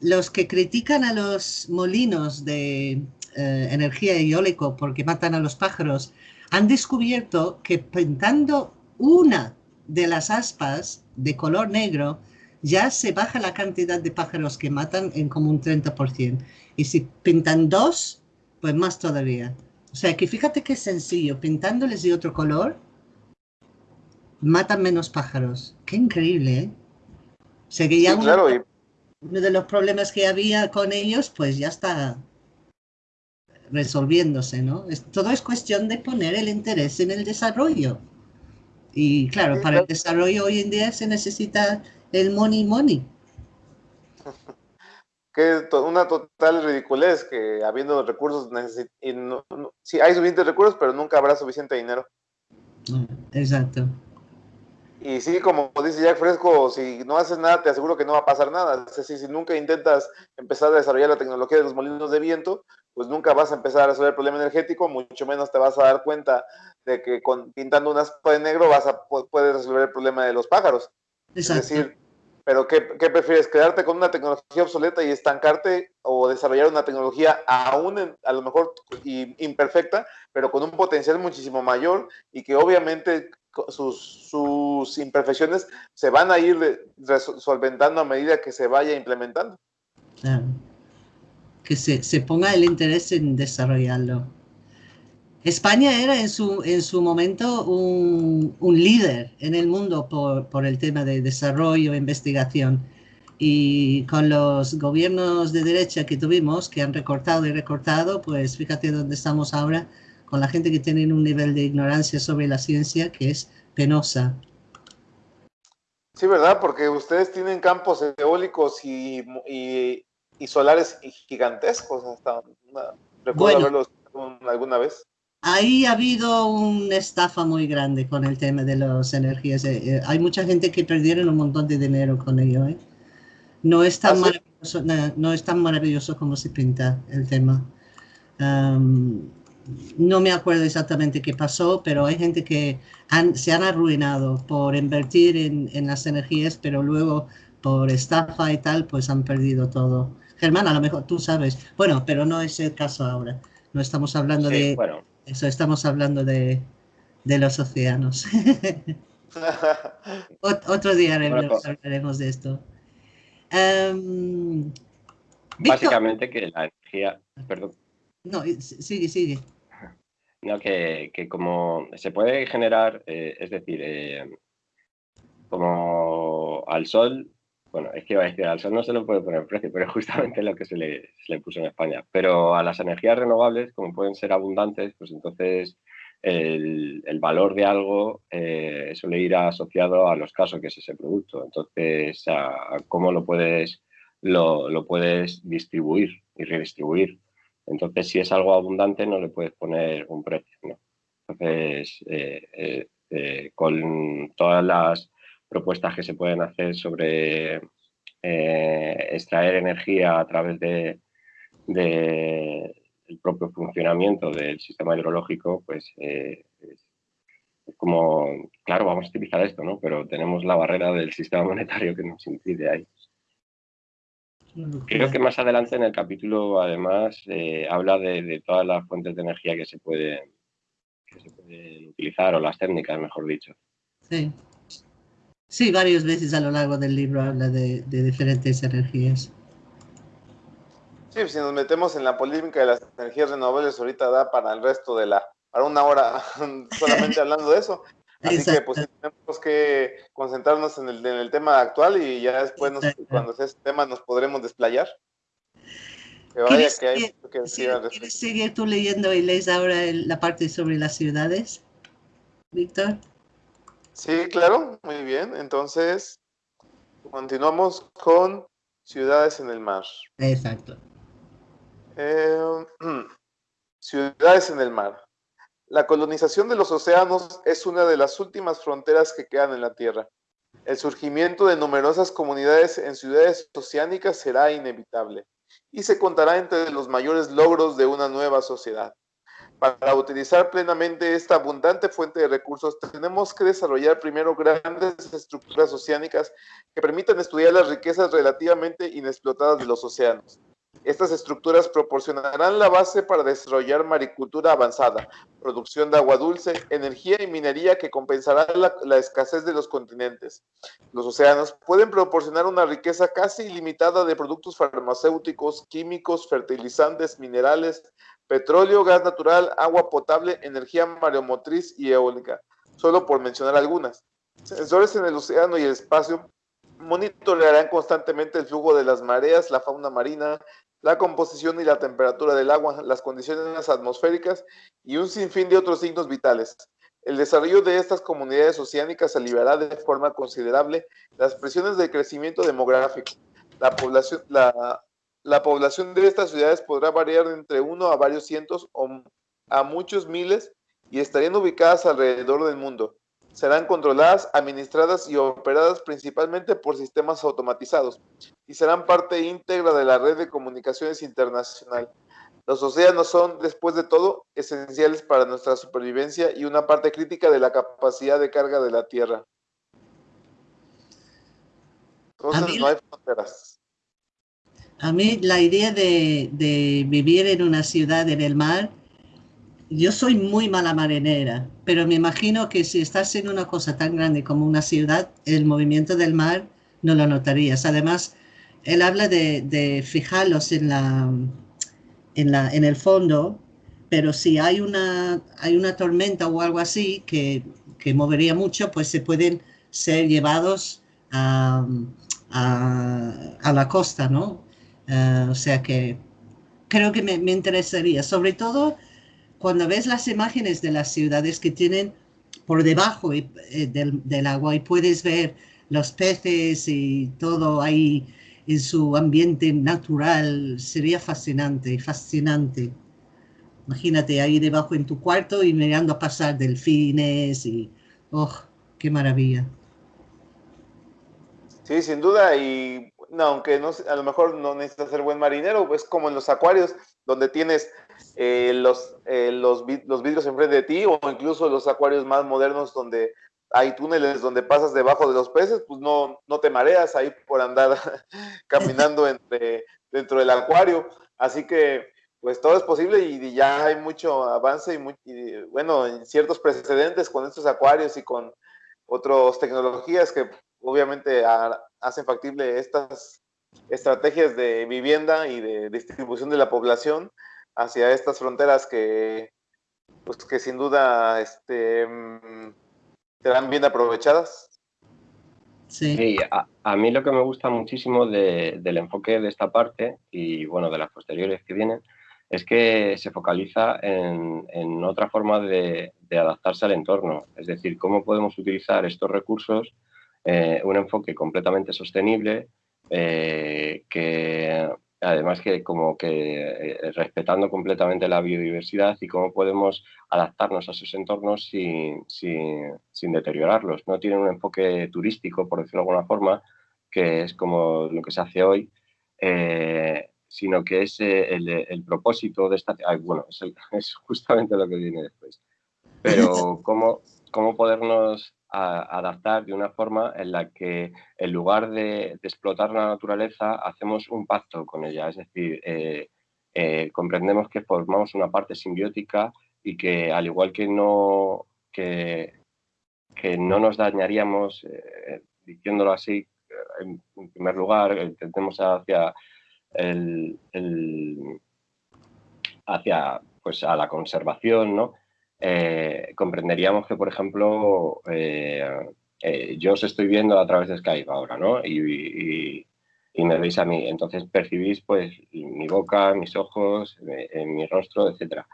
los que critican a los molinos de eh, energía eólica porque matan a los pájaros, han descubierto que pintando una de las aspas de color negro, ya se baja la cantidad de pájaros que matan en como un 30%. Y si pintan dos, pues más todavía. O sea que fíjate qué sencillo, pintándoles de otro color, matan menos pájaros. Qué increíble, ¿eh? O sea que ya uno, de los problemas que había con ellos, pues ya está resolviéndose, ¿no? todo es cuestión de poner el interés en el desarrollo. Y claro, para el desarrollo hoy en día se necesita el money money. [LAUGHS] Que es una total ridiculez que habiendo recursos, sí hay suficientes recursos, pero nunca habrá suficiente dinero. Exacto. Y sí, como dice Jack Fresco, si no haces nada, te aseguro que no va a pasar nada. Es decir, si nunca intentas empezar a desarrollar la tecnología de los molinos de viento, pues nunca vas a empezar a resolver el problema energético, mucho menos te vas a dar cuenta de que con, pintando una aspa de negro vas a poder resolver el problema de los pájaros. Es decir, pero ¿qué, prefieres? ¿Quedarte con una tecnología obsoleta y estancarte o desarrollar una tecnología aún a lo mejor imperfecta, pero con un potencial muchísimo mayor y que obviamente sus, imperfecciones se van a ir solventando a medida que se vaya implementando? Claro que se, se ponga el interés en desarrollarlo. España era en su, en su momento un, un líder en el mundo por, por, el tema de desarrollo investigación. Y con los gobiernos de derecha que tuvimos, que han recortado y recortado, pues fíjate dónde estamos ahora, con la gente que tiene un nivel de ignorancia sobre la ciencia que es penosa. Sí, ¿verdad? Porque ustedes tienen campos eólicos y, y y solares gigantescos. Hasta recuerdo haberlos alguna vez. Ahí ha habido una estafa muy grande con el tema de las energías. Eh, eh, hay mucha gente que perdieron un montón de dinero con ello. ¿eh? No, es tan ¿Ah, maravilloso, no, es tan maravilloso como se pinta el tema. No me acuerdo exactamente qué pasó, pero hay gente que se han arruinado por invertir en, en, las energías, pero luego por estafa y tal, pues han perdido todo. Germán, a lo mejor tú sabes. Bueno, pero no es el caso ahora. No estamos hablando de eso, estamos hablando de, los océanos. [LAUGHS] otro día hablaremos de esto. Em, Básicamente que la energía, perdón. No, sigue, sigue. No, que, como se puede generar, eh, es decir, eh, como al sol bueno, es que iba a decir, al sol no se le puede poner precio, pero es justamente lo que se le, puso en España. Pero a las energías renovables, como pueden ser abundantes, pues entonces el, valor de algo eh, suele ir asociado a los casos que es ese producto. Entonces, a, cómo lo puedes, lo, puedes distribuir y redistribuir. Entonces, si es algo abundante, no le puedes poner un precio. ¿no? Entonces, eh, eh, con todas las propuestas que se pueden hacer sobre eh, extraer energía a través de, el propio funcionamiento del sistema hidrológico, pues eh, es, como, claro, vamos a utilizar esto, ¿no? Pero tenemos la barrera del sistema monetario que nos impide ahí. Creo que más adelante en el capítulo, además, eh, habla de, todas las fuentes de energía que se, pueden, que se pueden utilizar, o las técnicas, mejor dicho. Sí. Sí, varias veces a lo largo del libro habla de, diferentes energías. Sí, si nos metemos en la polémica de las energías renovables, ahorita da para el resto de la, para una hora [LAUGHS] solamente hablando de eso. Así que pues tenemos que concentrarnos en el, en el tema actual y ya después cuando sea ese tema nos podremos desplayar. Que vaya que hay que decir ¿Quieres seguir tú leyendo y lees ahora la parte sobre las ciudades, Víctor? Sí, claro, muy bien. Entonces, continuamos con ciudades en el mar. Exacto. Eh, [CLEARS THROAT] ciudades en el mar. La colonización de los océanos es una de las últimas fronteras que quedan en la Tierra. El surgimiento de numerosas comunidades en ciudades oceánicas será inevitable y se contará entre los mayores logros de una nueva sociedad. Para utilizar plenamente esta abundante fuente de recursos, tenemos que desarrollar primero grandes estructuras oceánicas que permitan estudiar las riquezas relativamente inexplotadas de los océanos. Estas estructuras proporcionarán la base para desarrollar maricultura avanzada, producción de agua dulce, energía y minería que compensará la, escasez de los continentes. Los océanos pueden proporcionar una riqueza casi ilimitada de productos farmacéuticos, químicos, fertilizantes, minerales, petróleo, gas natural, agua potable, energía mareomotriz y eólica, solo por mencionar algunas. Sensores en el océano y el espacio monitorearán constantemente el flujo de las mareas, la fauna marina, la composición y la temperatura del agua, las condiciones atmosféricas y un sinfín de otros signos vitales. El desarrollo de estas comunidades oceánicas aliviará de forma considerable las presiones de crecimiento demográfico. La población, la, la población de estas ciudades podrá variar entre uno a varios cientos o a muchos miles y estarían ubicadas alrededor del mundo. Serán controladas, administradas y operadas principalmente por sistemas automatizados y serán parte íntegra de la red de comunicaciones internacional. Los océanos son, después de todo, esenciales para nuestra supervivencia y una parte crítica de la capacidad de carga de la Tierra. Entonces no hay fronteras. A mí la idea de, de vivir en una ciudad en el mar yo soy muy mala marinera, pero me imagino que si estás en una cosa tan grande como una ciudad, el movimiento del mar no lo notarías. Además, él habla de, fijarlos en, la, en, la, en el fondo, pero si hay una, hay una tormenta o algo así que, que movería mucho, pues se pueden ser llevados a, a, la costa, ¿no? Eh, o sea que creo que me, me interesaría, sobre todo cuando ves las imágenes de las ciudades que tienen por debajo eh, del, agua y puedes ver los peces y todo ahí en su ambiente natural, sería fascinante, fascinante. Imagínate ahí debajo en tu cuarto y mirando pasar delfines y, oh, qué maravilla. Sí, sin duda, y aunque no, a lo mejor no necesitas ser buen marinero, pues como en los acuarios, donde tienes eh, los, eh, los, los, vidrios enfrente de ti o incluso los acuarios más modernos donde hay túneles donde pasas debajo de los peces, pues no, no te mareas ahí por andar [LAUGHS] caminando [LAUGHS] entre, dentro del acuario. Así que pues todo es posible y, ya hay mucho avance y, bueno, en ciertos precedentes con estos acuarios y con otras tecnologías que obviamente hacen factible estas estrategias de vivienda y de distribución de la población hacia estas fronteras que, pues, que sin duda este, mm, serán bien aprovechadas. Sí, a, mí lo que me gusta muchísimo del enfoque de esta parte y bueno, de las posteriores que vienen, es que se focaliza en, otra forma de, adaptarse al entorno, es decir, cómo podemos utilizar estos recursos, eh, un enfoque completamente sostenible, eh, que además que como que eh, respetando completamente la biodiversidad y cómo podemos adaptarnos a esos entornos sin, sin, deteriorarlos. No tienen un enfoque turístico, por decirlo de alguna forma, que es como lo que se hace hoy, eh, sino que es eh, el, propósito de esta... bueno, es, [LAUGHS] es, justamente lo que viene después. Pero [LAUGHS] cómo, cómo podernos adaptar de una forma en la que en lugar de, explotar la naturaleza hacemos un pacto con ella, es decir, eh, eh, comprendemos que formamos una parte simbiótica y que al igual que no, que, que no nos dañaríamos, eh, diciéndolo así, en, primer lugar, intentemos hacia el, hacia pues a la conservación, ¿no? Eh, comprenderíamos que, por ejemplo, eh, eh, yo os estoy viendo a través de Skype ahora, ¿no? Y, me veis a mí. Entonces percibís, pues, mi boca, mis ojos, mi rostro, etcétera.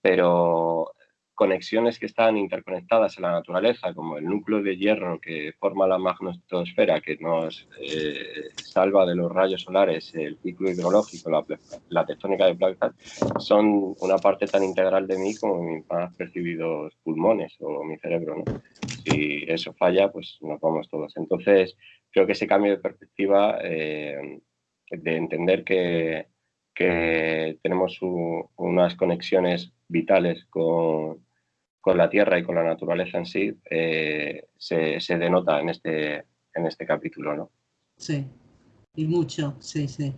Pero conexiones que están interconectadas en la naturaleza, como el núcleo de hierro que forma la magnetosfera, que nos eh, salva de los rayos solares, el ciclo hidrológico, la, tectónica de placas, son una parte tan integral de mí como mis más percibidos pulmones o mi cerebro. Si eso falla, pues nos vamos todos. Entonces, creo que ese cambio de perspectiva, eh, de entender que, que tenemos unas conexiones vitales con, con la tierra y con la naturaleza en sí eh, se, denota en este, en este capítulo, ¿no? Sí, y mucho, sí, sí.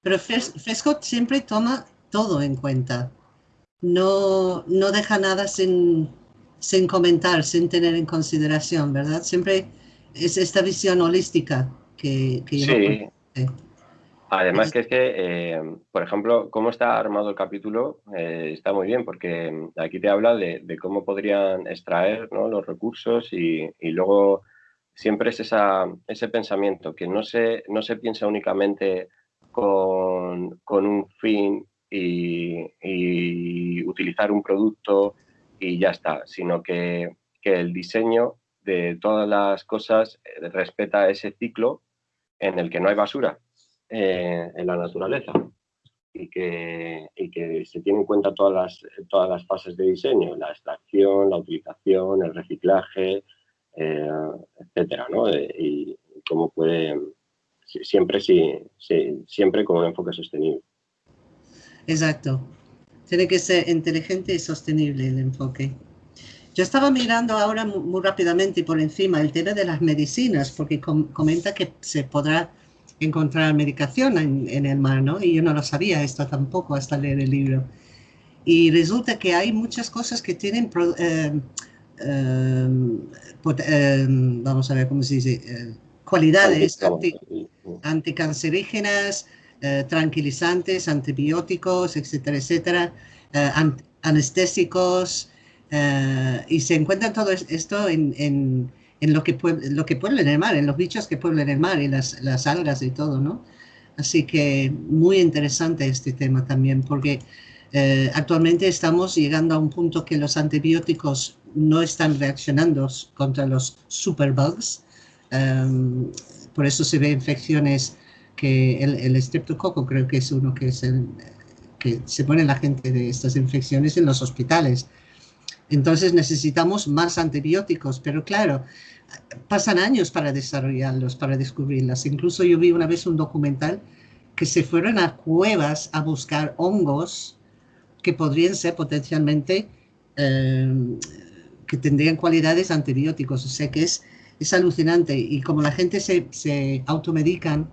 Pero Fescott siempre toma todo en cuenta. No, no deja nada sin, sin comentar, sin tener en consideración, ¿verdad? Siempre es esta visión holística que, que sí. Además que es que, eh, por ejemplo, cómo está armado el capítulo eh, está muy bien porque mm, aquí te habla de, cómo podrían extraer los recursos y, luego siempre es esa, ese pensamiento que no se, no se piensa únicamente con, un fin y, utilizar un producto y ya está, sino que, que el diseño de todas las cosas eh, respeta ese ciclo en el que no hay basura eh, en la naturaleza. y que, que se tienen en cuenta todas las, todas las fases de diseño, la extracción, la utilización, el reciclaje, eh, etcétera, ¿no? y cómo puede, siempre, sí, siempre con un enfoque sostenible. Exacto. Tiene que ser inteligente y sostenible el enfoque. Yo estaba mirando ahora muy, rápidamente y por encima el tema de las medicinas, porque comenta que se podrá encontrar medicación en, el mar, ¿no? Y yo no lo sabía esto tampoco hasta leer el libro. Y resulta que hay muchas cosas que tienen, eh, eh, eh, vamos a ver cómo se dice, cualidades anticancerígenas, tranquilizantes, antibióticos, etcétera, etcétera, anestésicos, y se encuentra todo esto en en lo que, lo que puebla en el mar, en los bichos que pueblan el mar y las, las algas y todo, ¿no? Así que muy interesante este tema también, porque eh, actualmente estamos llegando a un punto que los antibióticos no están reaccionando contra los superbugs. Um, por eso se ve infecciones que el, el estreptococo creo que es uno que, es el, que se pone la gente de estas infecciones en los hospitales entonces necesitamos más antibióticos, pero claro, pasan años para desarrollarlos, para descubrirlas. Incluso yo vi una vez un documental que se fueron a cuevas a buscar hongos que podrían ser potencialmente, eh, que tendrían cualidades antibióticos. O sea que es, es alucinante. Y como la gente se, se automedican,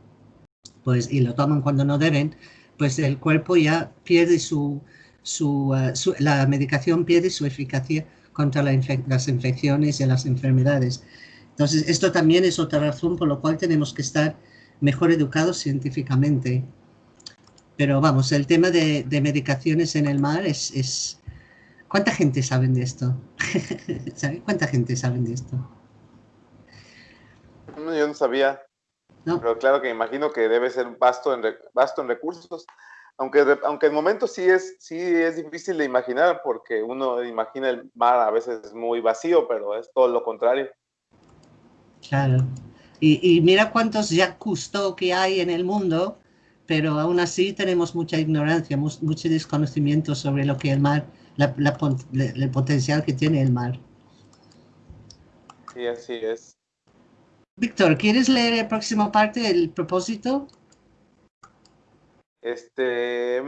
pues, y lo toman cuando no deben, pues el cuerpo ya pierde su, eh, su, la medicación pierde su eficacia contra las infecciones y las enfermedades. Entonces, esto también es otra razón por la cual tenemos que estar mejor educados científicamente. Pero vamos, el tema de, medicaciones en el mar es, es... ¿Cuánta gente sabe de esto? [LAUGHS] ¿Cuánta gente sabe de esto? Yo no sabía. Pero claro que imagino que debe ser vasto en, vasto en recursos aunque, aunque el momento sí es, sí es difícil de imaginar, porque uno imagina el mar a veces muy vacío, pero es todo lo contrario. Claro. Y, mira cuántos ya Cousteau que hay en el mundo, pero aún así tenemos mucha ignorancia, mucho desconocimiento sobre lo que el mar, la, el potencial que tiene el mar. Sí, así es. Víctor, ¿quieres leer la próxima parte del propósito? Este,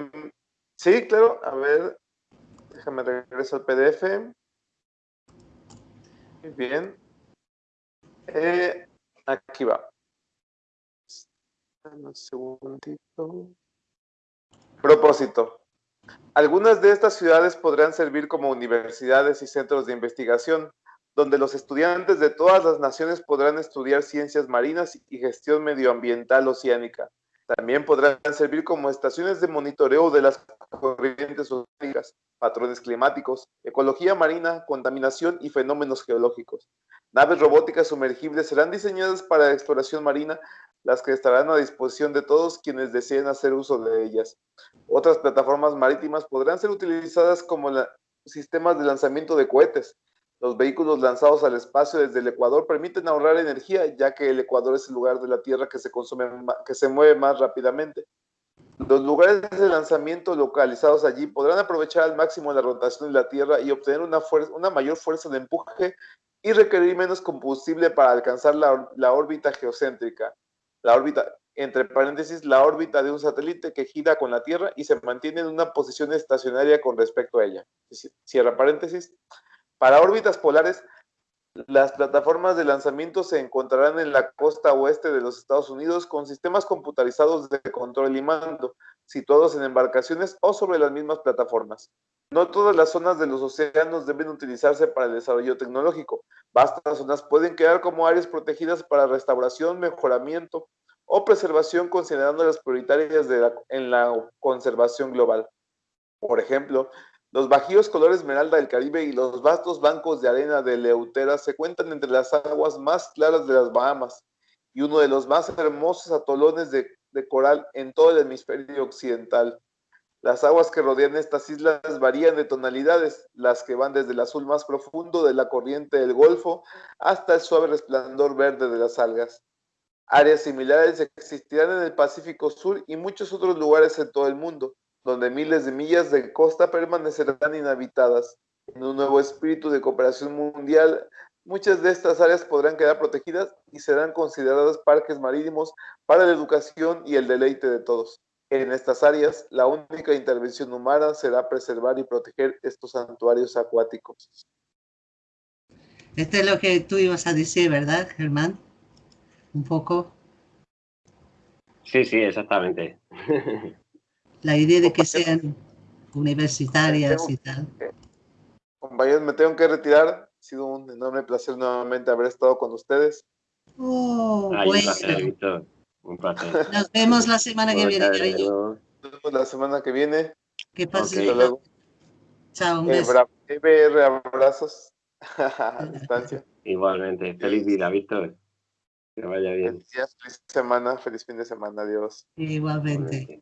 sí, claro, a ver, déjame regreso al PDF. Muy bien. Eh, aquí va. Un segundito. Propósito. Algunas de estas ciudades podrán servir como universidades y centros de investigación, donde los estudiantes de todas las naciones podrán estudiar ciencias marinas y gestión medioambiental oceánica también podrán servir como estaciones de monitoreo de las corrientes oceánicas, patrones climáticos, ecología marina, contaminación y fenómenos geológicos. Naves robóticas sumergibles serán diseñadas para exploración marina, las que estarán a disposición de todos quienes deseen hacer uso de ellas. Otras plataformas marítimas podrán ser utilizadas como sistemas de lanzamiento de cohetes, los vehículos lanzados al espacio desde el Ecuador permiten ahorrar energía, ya que el Ecuador es el lugar de la Tierra que se, consume, que se mueve más rápidamente. Los lugares de lanzamiento localizados allí podrán aprovechar al máximo la rotación de la Tierra y obtener una, una mayor fuerza de empuje y requerir menos combustible para alcanzar la, la órbita geocéntrica. La órbita, entre paréntesis, la órbita de un satélite que gira con la Tierra y se mantiene en una posición estacionaria con respecto a ella. Cierra paréntesis. Para órbitas polares, las plataformas de lanzamiento se encontrarán en la costa oeste de los Estados Unidos con sistemas computarizados de control y mando, situados en embarcaciones o sobre las mismas plataformas. No todas las zonas de los océanos deben utilizarse para el desarrollo tecnológico. Vastas zonas pueden quedar como áreas protegidas para restauración, mejoramiento o preservación considerando las prioritarias en la conservación global. Por ejemplo, los bajíos color esmeralda del Caribe y los vastos bancos de arena de Leutera se cuentan entre las aguas más claras de las Bahamas y uno de los más hermosos atolones de, coral en todo el hemisferio occidental. Las aguas que rodean estas islas varían de tonalidades, las que van desde el azul más profundo de la corriente del Golfo hasta el suave resplandor verde de las algas. Áreas similares existirán en el Pacífico Sur y muchos otros lugares en todo el mundo, donde miles de millas de costa permanecerán inhabitadas. En un nuevo espíritu de cooperación mundial, muchas de estas áreas podrán quedar protegidas y serán consideradas parques marítimos para la educación y el deleite de todos. En estas áreas, la única intervención humana será preservar y proteger estos santuarios acuáticos. Esto es lo que tú ibas a decir, ¿verdad, Germán? Un poco. Sí, sí, exactamente. [LAUGHS] La idea de que sean universitarias y tal. Compañeros, me tengo que retirar. Ha sido un enorme placer nuevamente haber estado con ustedes. Oh, bueno. Nos vemos la semana que viene, Nos vemos la semana que viene. Que pase. Chao, un eh, beso. EBR, abrazos [LAUGHS] a distancia. Igualmente. Feliz vida, Víctor. Que vaya bien. Feliz, feliz semana, feliz fin de semana. Adiós. Igualmente.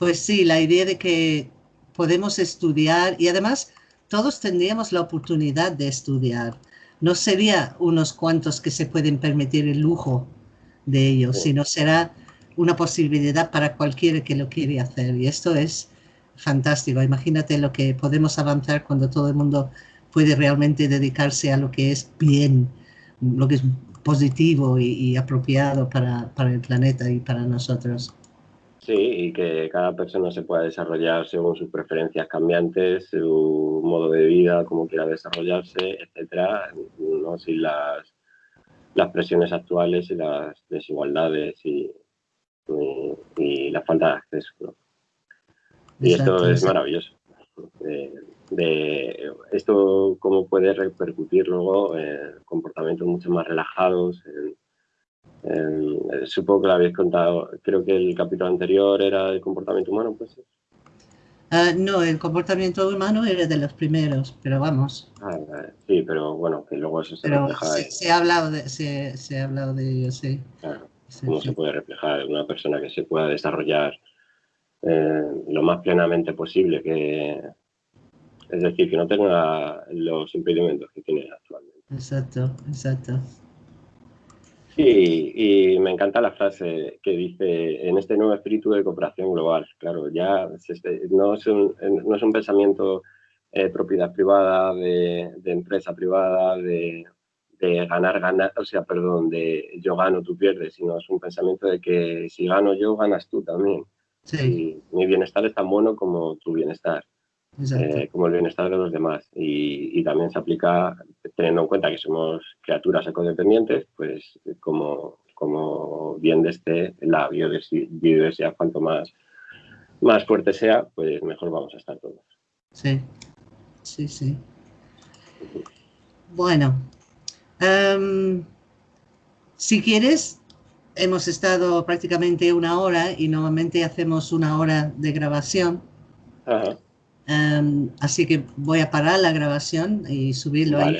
Pues sí, la idea de que podemos estudiar y además todos tendríamos la oportunidad de estudiar no sería unos cuantos que se pueden permitir el lujo de ellos, sino será una posibilidad para cualquiera que lo quiere hacer. Y esto es fantástico. Imagínate lo que podemos avanzar cuando todo el mundo puede realmente dedicarse a lo que es bien, lo que es positivo y, apropiado para, para el planeta y para nosotros. Sí, y que cada persona se pueda desarrollar según sus preferencias cambiantes, su modo de vida, cómo quiera desarrollarse, etcétera, ¿no? sin las, las presiones actuales y las desigualdades y, y, la falta de acceso. Y esto es maravilloso. De, esto cómo puede repercutir luego en comportamientos mucho más relajados, en, eh, supongo que lo habéis contado. Creo que el capítulo anterior era el comportamiento humano, pues. Uh, no, el comportamiento humano era de los primeros, pero vamos. Ah, sí, pero bueno, que luego eso se refleja. Se, se, ha hablado de, se, se, ha hablado de ello, sí. Claro, cómo se puede reflejar una persona que se pueda desarrollar eh, lo más plenamente posible, que es decir, que no tenga los impedimentos que tiene actualmente. Exacto, exacto. Sí, y me encanta la frase que dice, en este nuevo espíritu de cooperación global, claro, ya no es un, no es un pensamiento de eh, propiedad privada, de, empresa privada, de, ganar, ganar, o sea, perdón, de yo gano, tú pierdes, sino es un pensamiento de que si gano yo, ganas tú también. Sí. mi bienestar es tan bueno como tu bienestar. Eh, como el bienestar de los demás. Y, también se aplica, teniendo en cuenta que somos criaturas ecodependientes, pues como, como bien desde la biodiversidad, cuanto más, más fuerte sea, pues mejor vamos a estar todos. Sí, sí, sí. Bueno, em, si quieres, hemos estado prácticamente una hora y normalmente hacemos una hora de grabación. Ajá. Em, así que voy a parar la grabación y subirlo a